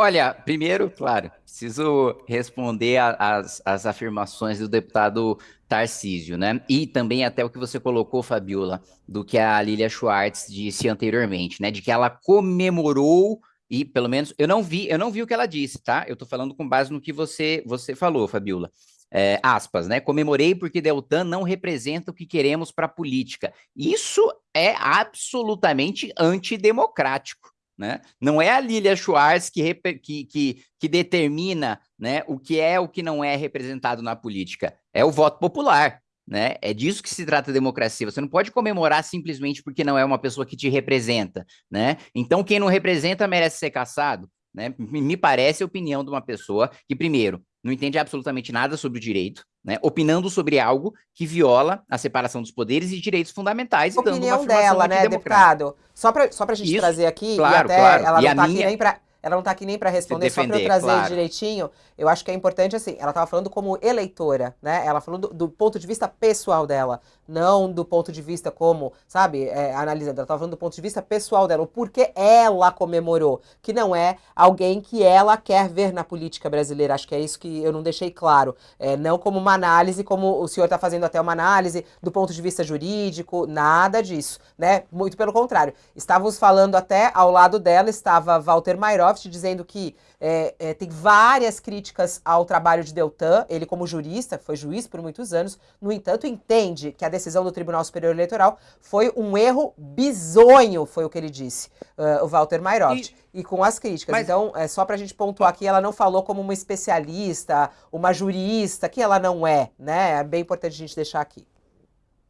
Olha, primeiro, claro, preciso responder às afirmações do deputado Tarcísio, né? E também até o que você colocou, Fabiola, do que a Lilia Schwartz disse anteriormente, né? De que ela comemorou e pelo menos eu não vi, eu não vi o que ela disse, tá? Eu tô falando com base no que você você falou, Fabiola. É, aspas, né? Comemorei porque Deltan não representa o que queremos para a política. Isso é absolutamente antidemocrático. Né? Não é a Lilia Schwartz que, que, que, que, determina né, o que é o que não é representado na política. É o voto popular. Né? É disso que se trata a democracia. Você não pode comemorar simplesmente porque não é uma pessoa que te representa. Né? Então, quem não representa merece ser caçado. Né? Me parece a opinião de uma pessoa que, primeiro, não entende absolutamente nada sobre o direito, né? opinando sobre algo que viola a separação dos poderes e direitos fundamentais. A opinião dela, né, deputado? Só para só a gente Isso, trazer aqui, claro, e até claro. ela não está minha... aqui nem para ela não está aqui nem para responder, defender, só para eu trazer claro. direitinho. Eu acho que é importante, assim, ela estava falando como eleitora, né? Ela falou do, do, ponto de vista pessoal dela. Não do ponto de vista como, sabe, é, analisando, ela estava falando do ponto de vista pessoal dela, o porquê ela comemorou, que não é alguém que ela quer ver na política brasileira. Acho que é isso que eu não deixei claro. É, não como uma análise, como o senhor está fazendo até uma análise do ponto de vista jurídico, nada disso, né? Muito pelo contrário. Estávamos falando até ao lado dela, estava Walter Mairoft dizendo que é, é, tem várias críticas ao trabalho de Deltan, ele como jurista, foi juiz por muitos anos, no entanto, entende que a decisão do Tribunal Superior Eleitoral foi um erro bizonho, foi o que ele disse, uh, o Walter Mairoft. E, e com as críticas. Mas... Então, é só para a gente pontuar aqui, ela não falou como uma especialista, uma jurista, que ela não é, né? É bem importante a gente deixar aqui.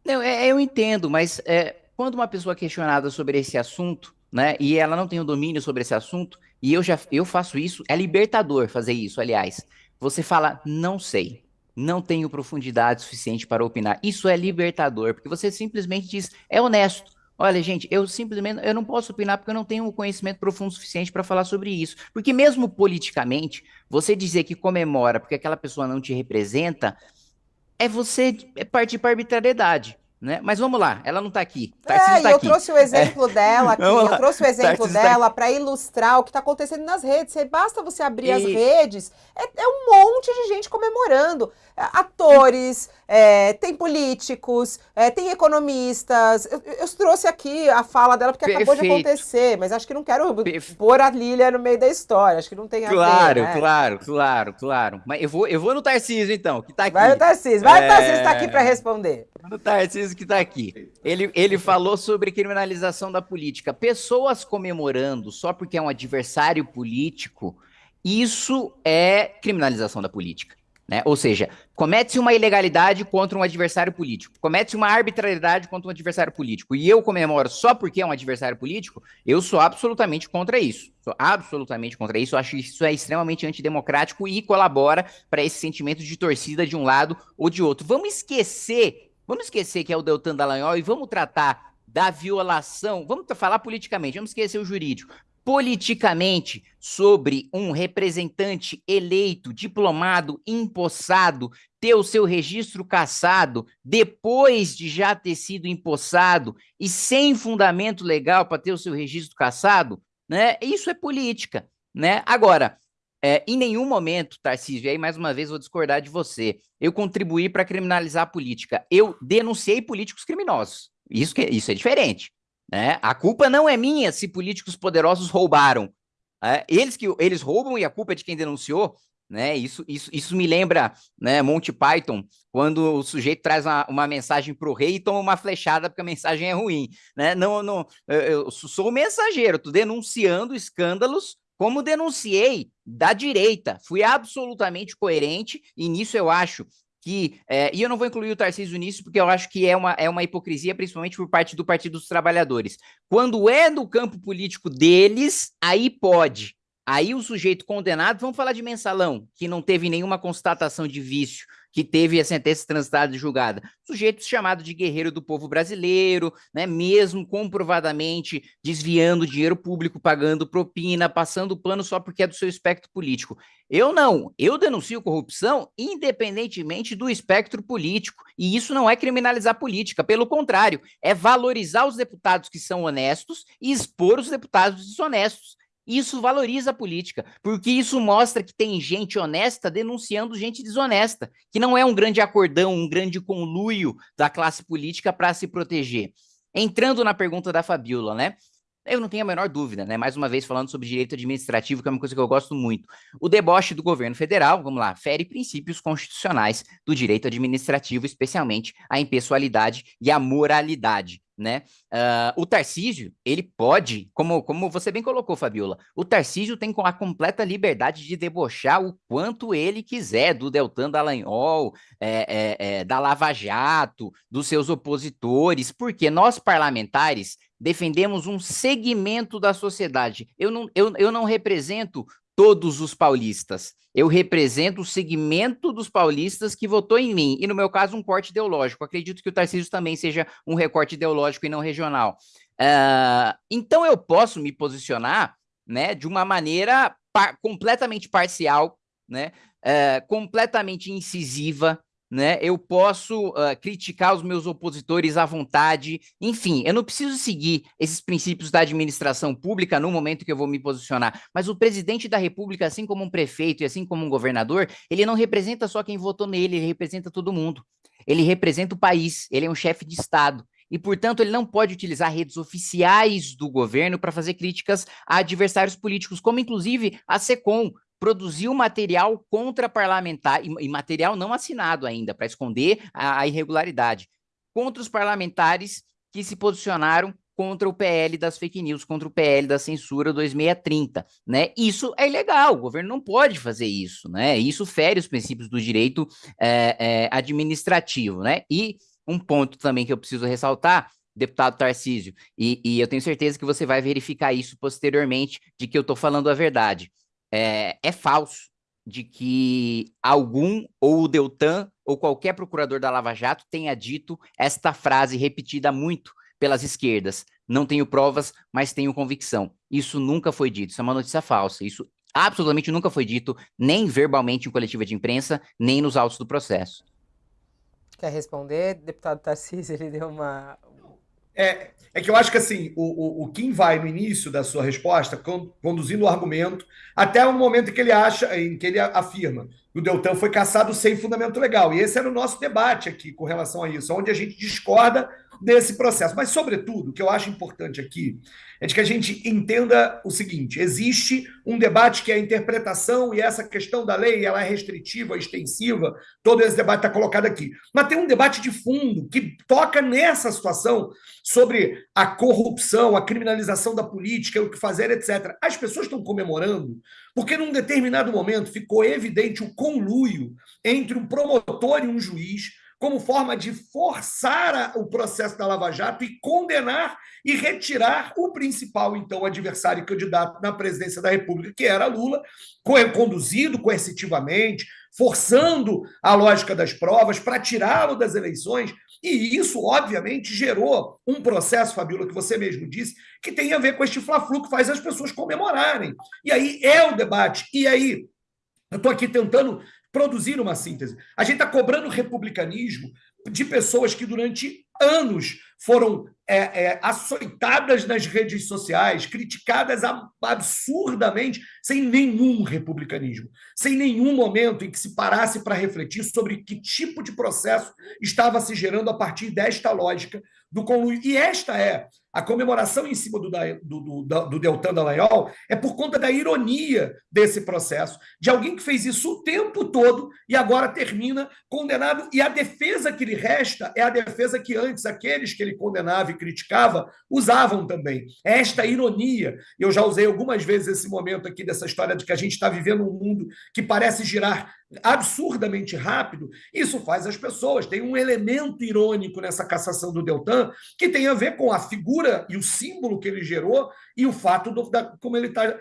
Não, é, eu entendo, mas é, quando uma pessoa é questionada sobre esse assunto, né, e ela não tem o domínio sobre esse assunto, e eu já eu faço isso, é libertador fazer isso, aliás. Você fala, não sei, não tenho profundidade suficiente para opinar. Isso é libertador, porque você simplesmente diz, é honesto. Olha, gente, eu simplesmente eu não posso opinar porque eu não tenho um conhecimento profundo suficiente para falar sobre isso. Porque mesmo politicamente, você dizer que comemora porque aquela pessoa não te representa, é você é partir para arbitrariedade. Né? Mas vamos lá, ela não está aqui. Tarcísio é, tá eu aqui. trouxe o exemplo é. dela aqui, eu trouxe o exemplo tá dela para ilustrar o que está acontecendo nas redes. Basta você abrir e... as redes, é, é, um monte de gente comemorando. É, atores, é, tem políticos, é, tem economistas. Eu, eu, trouxe aqui a fala dela porque Perfeito. acabou de acontecer, mas acho que não quero Perfe... pôr a Lília no meio da história. Acho que não tem a claro, ver. Né? Claro, claro, claro. Mas eu vou, eu vou no Tarcísio, então, que está aqui. Vai no Tarcísio, vai no Tarcísio, está aqui para responder. No Tarcísio que está aqui. Ele, ele falou sobre criminalização da política. Pessoas comemorando só porque é um adversário político, isso é criminalização da política. Né? Ou seja, comete-se uma ilegalidade contra um adversário político, comete-se uma arbitrariedade contra um adversário político, e eu comemoro só porque é um adversário político, eu sou absolutamente contra isso. Sou absolutamente contra isso. Acho que isso é extremamente antidemocrático e colabora para esse sentimento de torcida de um lado ou de outro. Vamos esquecer, vamos esquecer que é o Deltan Dallagnol e vamos tratar da violação, vamos falar politicamente, vamos esquecer o jurídico politicamente sobre um representante eleito, diplomado, empossado, ter o seu registro cassado depois de já ter sido empossado e sem fundamento legal para ter o seu registro cassado, né? Isso é política, né? Agora, é, em nenhum momento, Tarcísio, e aí mais uma vez vou discordar de você, eu contribuí para criminalizar a política. Eu denunciei políticos criminosos. Isso, que, isso é diferente. Né? A culpa não é minha se políticos poderosos roubaram. É, eles que eles roubam e a culpa é de quem denunciou. Né? Isso, isso, isso me lembra né, Monty Python, quando o sujeito traz uma, uma mensagem para o rei e toma uma flechada porque a mensagem é ruim. Né? Não, não, eu sou o mensageiro, estou denunciando escândalos como denunciei da direita. Fui absolutamente coerente e nisso eu acho que, é, e eu não vou incluir o Tarcísio nisso, porque eu acho que é uma, é uma hipocrisia, principalmente por parte do Partido dos Trabalhadores. Quando é no campo político deles, aí pode. Aí o sujeito condenado, vamos falar de mensalão, que não teve nenhuma constatação de vício, que teve a sentença transitada e julgada. Sujeito chamado de guerreiro do povo brasileiro, né, mesmo comprovadamente desviando dinheiro público, pagando propina, passando plano só porque é do seu espectro político. Eu não, eu denuncio corrupção independentemente do espectro político, e isso não é criminalizar política, pelo contrário, é valorizar os deputados que são honestos e expor os deputados desonestos. Isso valoriza a política, porque isso mostra que tem gente honesta denunciando gente desonesta, que não é um grande acordão, um grande conluio da classe política para se proteger. Entrando na pergunta da Fabiola, né? Eu não tenho a menor dúvida, né? Mais uma vez falando sobre direito administrativo, que é uma coisa que eu gosto muito. O deboche do governo federal, vamos lá, fere princípios constitucionais do direito administrativo, especialmente a impessoalidade e a moralidade né? Uh, o Tarcísio, ele pode, como, como você bem colocou, Fabiola, o Tarcísio tem a completa liberdade de debochar o quanto ele quiser do Deltan Dallagnol, é, é, é, da Lava Jato, dos seus opositores, porque nós parlamentares defendemos um segmento da sociedade. Eu não, eu, eu não represento todos os paulistas. Eu represento o segmento dos paulistas que votou em mim, e no meu caso, um corte ideológico. Acredito que o Tarcísio também seja um recorte ideológico e não regional. Uh, então, eu posso me posicionar né, de uma maneira par completamente parcial, né, uh, completamente incisiva, né? Eu posso uh, criticar os meus opositores à vontade. Enfim, eu não preciso seguir esses princípios da administração pública no momento que eu vou me posicionar. Mas o presidente da República, assim como um prefeito e assim como um governador, ele não representa só quem votou nele, ele representa todo mundo. Ele representa o país, ele é um chefe de Estado. E, portanto, ele não pode utilizar redes oficiais do governo para fazer críticas a adversários políticos, como inclusive a SECOM, produziu material contra parlamentar, e, material não assinado ainda, para esconder a, a irregularidade, contra os parlamentares que se posicionaram contra o PL das fake news, contra o PL da censura 2630, né? Isso é ilegal, o governo não pode fazer isso, né? Isso fere os princípios do direito é, é, administrativo, né? E um ponto também que eu preciso ressaltar, deputado Tarcísio, e, e eu tenho certeza que você vai verificar isso posteriormente, de que eu estou falando a verdade é, é falso de que algum, ou o Deltan, ou qualquer procurador da Lava Jato tenha dito esta frase repetida muito pelas esquerdas. Não tenho provas, mas tenho convicção. Isso nunca foi dito, isso é uma notícia falsa. Isso absolutamente nunca foi dito, nem verbalmente em coletiva de imprensa, nem nos autos do processo. Quer responder, deputado Tarcísio? Ele deu uma, é, é que eu acho que assim, o, o, o Kim vai no início da sua resposta, conduzindo o argumento, até o momento em que ele acha, em que ele afirma que o Deltan foi caçado sem fundamento legal. E esse era o nosso debate aqui com relação a isso, onde a gente discorda desse processo. Mas, sobretudo, o que eu acho importante aqui é de que a gente entenda o seguinte: existe um debate que é a interpretação e essa questão da lei ela é restritiva, extensiva, todo esse debate está colocado aqui. Mas tem um debate de fundo que toca nessa situação sobre a corrupção, a criminalização da política, o que fazer, etc. As pessoas estão comemorando porque num determinado momento ficou evidente o conluio entre um promotor e um juiz como forma de forçar o processo da Lava Jato e condenar e retirar o principal, então, adversário candidato na presidência da República, que era Lula, conduzido coercitivamente, forçando a lógica das provas para tirá-lo das eleições. E isso, obviamente, gerou um processo, Fabíola, que você mesmo disse, que tem a ver com este fla-flu que faz as pessoas comemorarem. E aí é o debate. E aí, eu estou aqui tentando produzir uma síntese. A gente está cobrando republicanismo de pessoas que durante anos foram é, é, açoitadas nas redes sociais, criticadas absurdamente, sem nenhum republicanismo, sem nenhum momento em que se parasse para refletir sobre que tipo de processo estava se gerando a partir desta lógica do conluio. E esta é a comemoração em cima do, do, do, do Deltan Dallagnol é por conta da ironia desse processo, de alguém que fez isso o tempo todo e agora termina condenado. E a defesa que lhe resta é a defesa que antes aqueles que ele condenava e criticava usavam também. É esta ironia. Eu já usei algumas vezes esse momento aqui dessa história de que a gente está vivendo um mundo que parece girar absurdamente rápido, isso faz as pessoas. Tem um elemento irônico nessa cassação do Deltan que tem a ver com a figura e o símbolo que ele gerou e o fato da, como ele está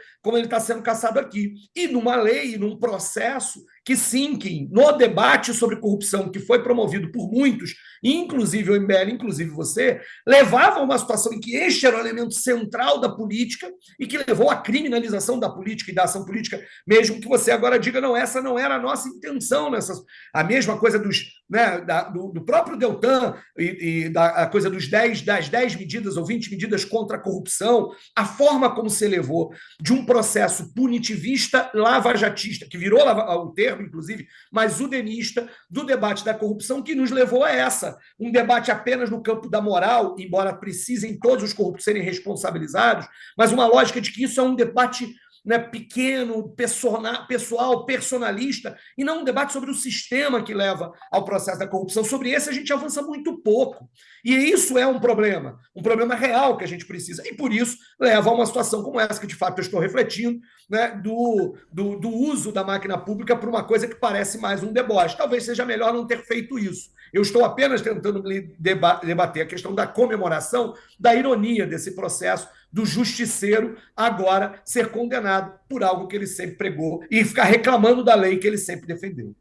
tá sendo caçado aqui. E numa lei, num processo que Sinkin, no debate sobre corrupção que foi promovido por muitos, inclusive o MBL, inclusive você, levava a uma situação em que este era o elemento central da política e que levou à criminalização da política e da ação política, mesmo que você agora diga, não, essa não era a nossa intenção. Nessas... A mesma coisa dos, né, da, do, do, próprio Deltan e, e da coisa dos 10, das 10 medidas ou 20 medidas contra a corrupção, a forma como se levou de um processo punitivista lavajatista, que virou o termo, inclusive, mas o denista do debate da corrupção que nos levou a essa. Um debate apenas no campo da moral, embora precisem todos os corruptos serem responsabilizados, mas uma lógica de que isso é um debate né, pequeno, pessoal, personalista, e não um debate sobre o sistema que leva ao processo da corrupção. Sobre esse a gente avança muito pouco. E isso é um problema, um problema real que a gente precisa. E por isso leva a uma situação como essa, que de fato eu estou refletindo, né, do, do, do uso da máquina pública para uma coisa que parece mais um deboche. Talvez seja melhor não ter feito isso. Eu estou apenas tentando debater a questão da comemoração, da ironia desse processo, do justiceiro agora ser condenado por algo que ele sempre pregou e ficar reclamando da lei que ele sempre defendeu.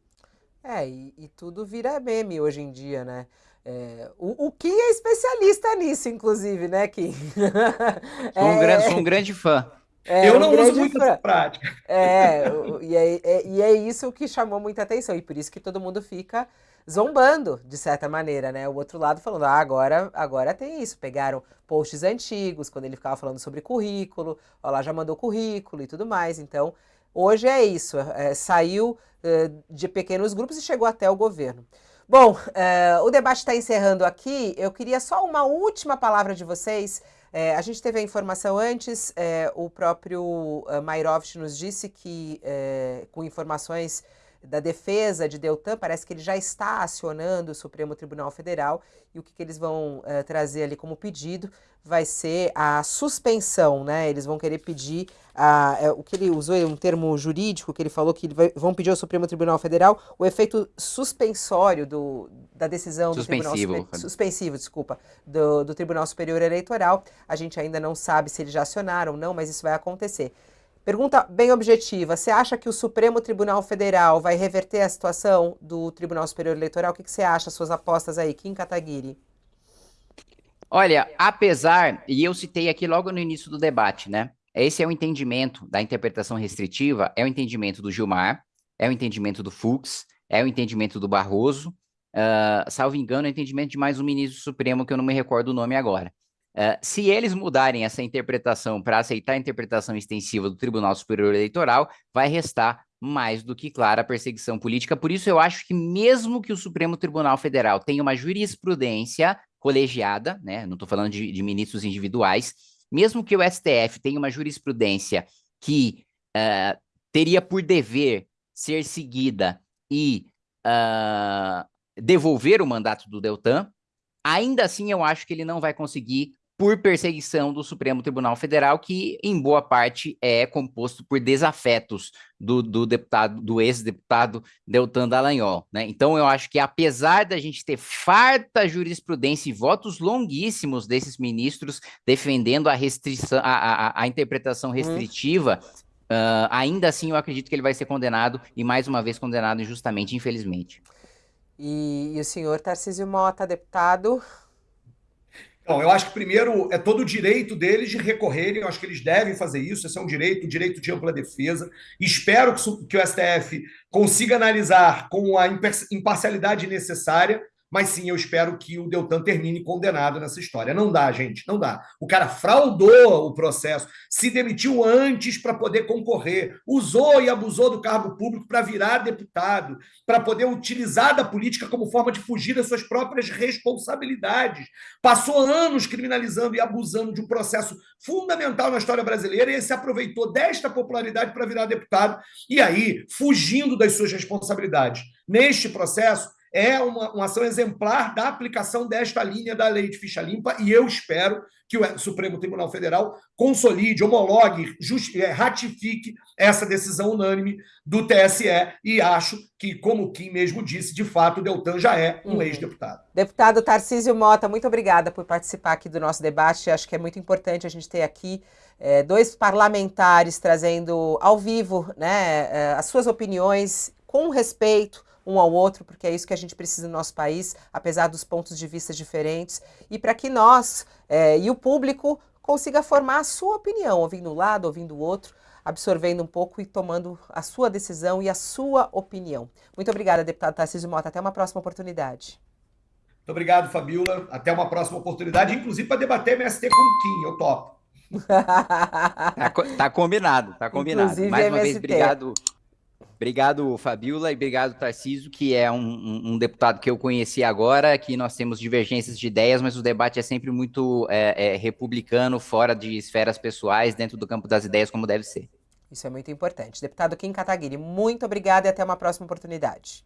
É, e, e tudo vira meme hoje em dia, né? É, o, o Kim é especialista nisso, inclusive, né, Kim? Sou um, é, grande, sou um grande fã. É, eu não um uso muito essa prática. É, e é, é, e é isso que chamou muita atenção, e por isso que todo mundo fica zombando, de certa maneira, né? O outro lado falando, ah, agora, agora tem isso. Pegaram posts antigos, quando ele ficava falando sobre currículo, ó lá, já mandou currículo e tudo mais. Então, hoje é isso, é, saiu é, de pequenos grupos e chegou até o governo. Bom, é, o debate está encerrando aqui. Eu queria só uma última palavra de vocês. É, a gente teve a informação antes, é, o próprio Mairovich nos disse que, é, com informações da defesa de Deltan, parece que ele já está acionando o Supremo Tribunal Federal e o que, que eles vão uh, trazer ali como pedido vai ser a suspensão, né? Eles vão querer pedir a, é, o que ele usou um termo jurídico que ele falou que vai, vão pedir ao Supremo Tribunal Federal o efeito suspensório do, da decisão suspensivo. do Tribunal suspensivo, desculpa, do, do Tribunal Superior Eleitoral. A gente ainda não sabe se eles já acionaram ou não, mas isso vai acontecer. Pergunta bem objetiva: você acha que o Supremo Tribunal Federal vai reverter a situação do Tribunal Superior Eleitoral? O que, que você acha? Suas apostas aí, Kim Kataguiri? Olha, apesar, e eu citei aqui logo no início do debate, né? Esse é o entendimento da interpretação restritiva, é o entendimento do Gilmar, é o entendimento do Fux, é o entendimento do Barroso, uh, salvo engano, é o entendimento de mais um ministro supremo que eu não me recordo o nome agora. Uh, se eles mudarem essa interpretação para aceitar a interpretação extensiva do Tribunal Superior Eleitoral, vai restar mais do que clara a perseguição política. Por isso, eu acho que mesmo que o Supremo Tribunal Federal tenha uma jurisprudência colegiada, né, não estou falando de, de, ministros individuais, mesmo que o STF tenha uma jurisprudência que uh, teria por dever ser seguida e uh, devolver o mandato do Deltan, ainda assim eu acho que ele não vai conseguir por perseguição do Supremo Tribunal Federal, que em boa parte é composto por desafetos do, do deputado, do ex-deputado Deltan Dallagnol, né? Então eu acho que apesar da gente ter farta jurisprudência e votos longuíssimos desses ministros defendendo a restrição, a, a, a interpretação uhum. restritiva, hum. uh, ainda assim eu acredito que ele vai ser condenado e mais uma vez condenado injustamente, infelizmente. E, e o senhor Tarcísio Mota, deputado, então, eu acho que primeiro é todo o direito deles de recorrerem, eu acho que eles devem fazer isso, esse é um direito, um direito de ampla defesa. Espero que o STF consiga analisar com a imparcialidade necessária mas sim, eu espero que o Deltan termine condenado nessa história. Não dá, gente, não dá. O cara fraudou o processo, se demitiu antes para poder concorrer, usou e abusou do cargo público para virar deputado, para poder utilizar da política como forma de fugir das suas próprias responsabilidades. Passou anos criminalizando e abusando de um processo fundamental na história brasileira e se aproveitou desta popularidade para virar deputado e aí fugindo das suas responsabilidades. Neste processo, é uma, uma ação exemplar da aplicação desta linha da lei de ficha limpa e eu espero que o Supremo Tribunal Federal consolide, homologue, just, é, ratifique essa decisão unânime do TSE e acho que, como o Kim mesmo disse, de fato o Deltan já é um uhum. ex-deputado. Deputado Tarcísio Mota, muito obrigada por participar aqui do nosso debate. Acho que é muito importante a gente ter aqui é, dois parlamentares trazendo ao vivo né, é, as suas opiniões com respeito, um ao outro, porque é isso que a gente precisa no nosso país, apesar dos pontos de vista diferentes, e para que nós é, e o público consiga formar a sua opinião, ouvindo um lado, ouvindo o outro, absorvendo um pouco e tomando a sua decisão e a sua opinião. Muito obrigada, deputado Tarcísio Mota. Até uma próxima oportunidade. Muito obrigado, Fabiola. Até uma próxima oportunidade, inclusive para debater MST com o Kim. Eu topo. tá, tá combinado, tá combinado. Inclusive, Mais uma MST. vez, obrigado. Obrigado, Fabiola, e obrigado, Tarciso, que é um, um, deputado que eu conheci agora, que nós temos divergências de ideias, mas o debate é sempre muito é, é, republicano, fora de esferas pessoais, dentro do campo das ideias, como deve ser. Isso é muito importante. Deputado Kim Kataguiri, muito obrigada e até uma próxima oportunidade.